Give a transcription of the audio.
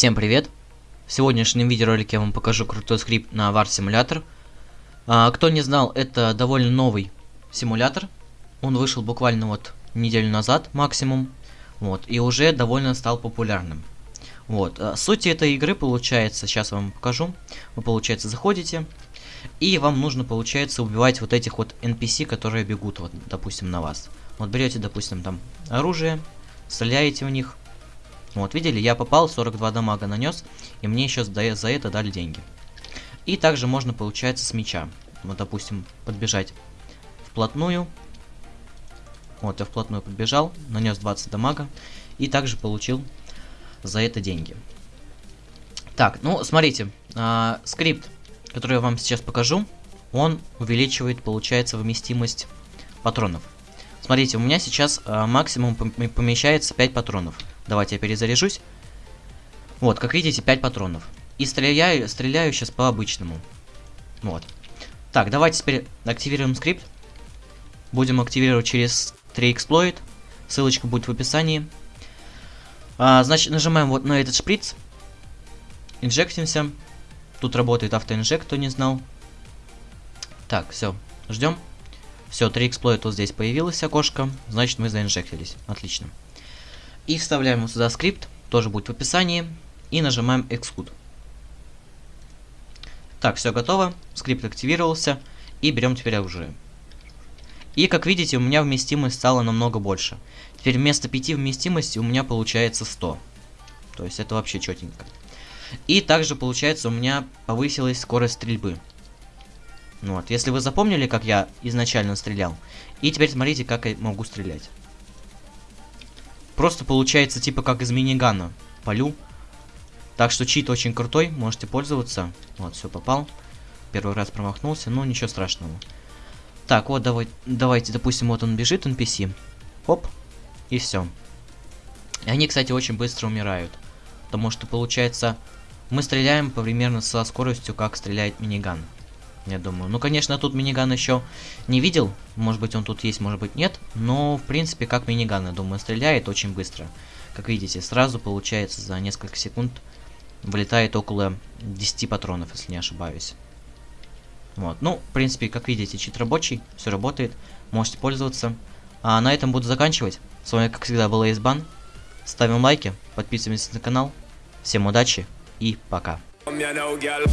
Всем привет! В сегодняшнем видеоролике я вам покажу крутой скрипт на War Simulator. А, кто не знал, это довольно новый симулятор. Он вышел буквально вот неделю назад максимум. Вот, и уже довольно стал популярным. Вот, а, суть этой игры получается, сейчас вам покажу. Вы, получается, заходите, и вам нужно, получается, убивать вот этих вот NPC, которые бегут, вот, допустим, на вас. Вот берете, допустим, там оружие, стреляете в них, вот, видели, я попал, 42 дамага нанес, и мне еще за, это дали деньги. И также можно, получается, с меча. Вот, допустим, подбежать вплотную. Вот, я вплотную подбежал, нанес 20 дамага, и также получил за это деньги. Так, ну, смотрите, э, скрипт, который я вам сейчас покажу, он увеличивает, получается, вместимость патронов. Смотрите, у меня сейчас э, максимум помещается 5 патронов. Давайте я перезаряжусь. Вот, как видите, 5 патронов. И стреляю, стреляю сейчас по-обычному. Вот. Так, давайте теперь активируем скрипт. Будем активировать через 3 exploit. Ссылочка будет в описании. А, значит, нажимаем вот на этот шприц. Инжектимся. Тут работает автоинжект, кто не знал. Так, все, ждем. Все, 3 эксплойт вот здесь появилось окошко. Значит, мы заинжектились. Отлично. И вставляем сюда скрипт, тоже будет в описании. И нажимаем Execute. Так, все готово. Скрипт активировался. И берем теперь оружие. И как видите, у меня вместимость стала намного больше. Теперь вместо 5 вместимости у меня получается 100. То есть это вообще четенько. И также получается у меня повысилась скорость стрельбы. Вот, если вы запомнили, как я изначально стрелял. И теперь смотрите, как я могу стрелять. Просто получается типа как из минигана. Полю. Так что чит очень крутой, можете пользоваться. Вот, все попал. Первый раз промахнулся, но ничего страшного. Так, вот давай, давайте, допустим, вот он бежит, NPC. Оп, и все. И они, кстати, очень быстро умирают. Потому что, получается, мы стреляем примерно со скоростью, как стреляет миниган я думаю. Ну, конечно, тут миниган еще не видел. Может быть, он тут есть, может быть, нет. Но, в принципе, как миниган, я думаю, стреляет очень быстро. Как видите, сразу получается за несколько секунд вылетает около 10 патронов, если не ошибаюсь. Вот, ну, в принципе, как видите, чит рабочий, все работает, можете пользоваться. А на этом буду заканчивать. С вами, как всегда, был Эйсбан. Ставим лайки, подписываемся на канал. Всем удачи и пока. Come here now, girl.